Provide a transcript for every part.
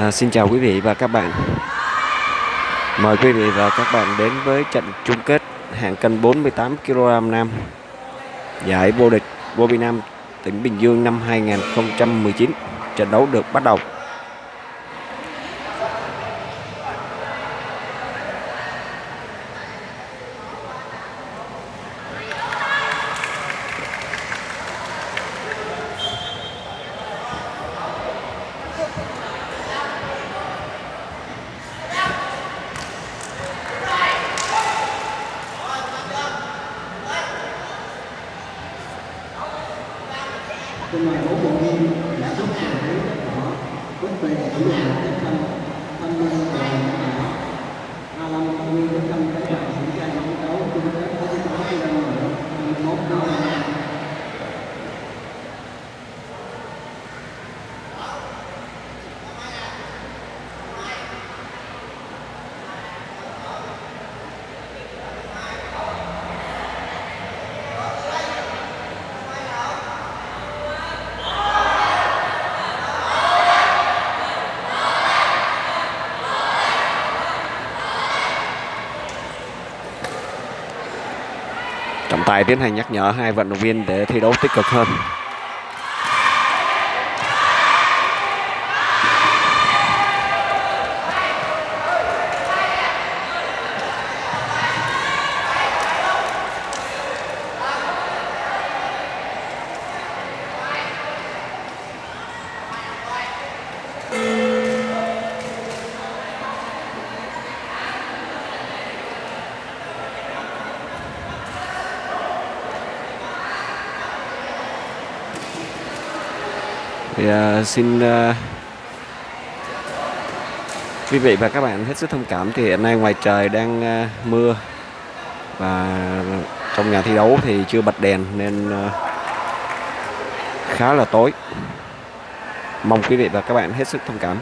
À, xin chào quý vị và các bạn. Mời quý vị và các bạn đến với trận chung kết hạng cân 48 kg nam giải vô địch vô nam tỉnh Bình Dương năm 2019. Trận đấu được bắt đầu. Trong ngoài Trọng tài tiến hành nhắc nhở hai vận động viên để thi đấu tích cực hơn. Thì uh, xin uh, quý vị và các bạn hết sức thông cảm. Thì hiện nay ngoài trời đang uh, mưa và trong nhà thi đấu thì chưa bật đèn nên uh, khá là tối. Mong quý vị và các bạn hết sức thông cảm.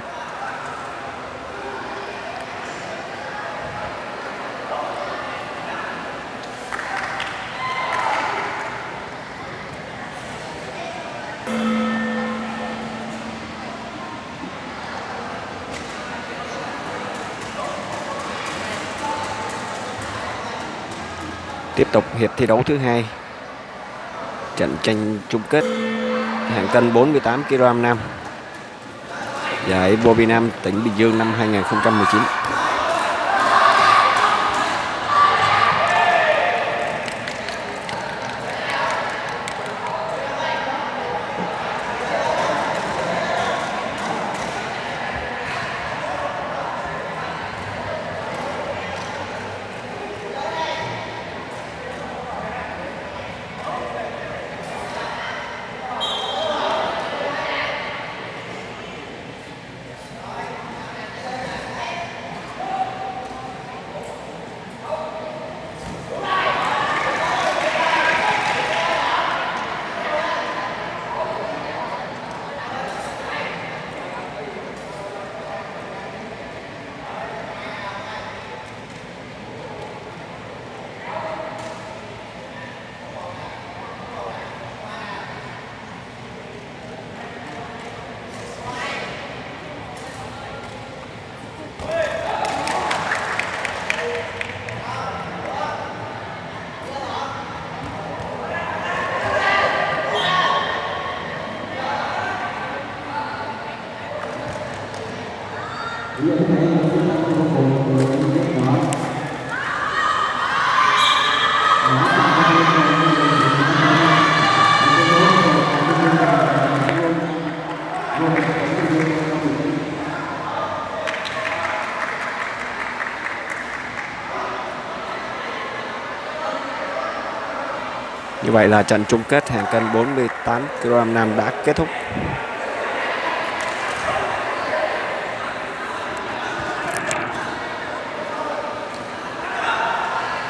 Tiếp tục hiệp thi đấu thứ hai. Trận tranh chung kết hạng cân 48 kg nam. Giải Bobby nam tỉnh Bình Dương năm 2019 Như vậy là trận chung kết hạng cân 48 kg nam đã kết thúc.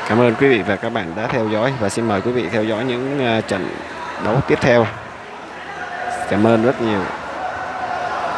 Cảm ơn quý vị và các bạn đã theo dõi và xin mời quý vị theo dõi những à, trận đấu tiếp theo. Cảm ơn rất nhiều.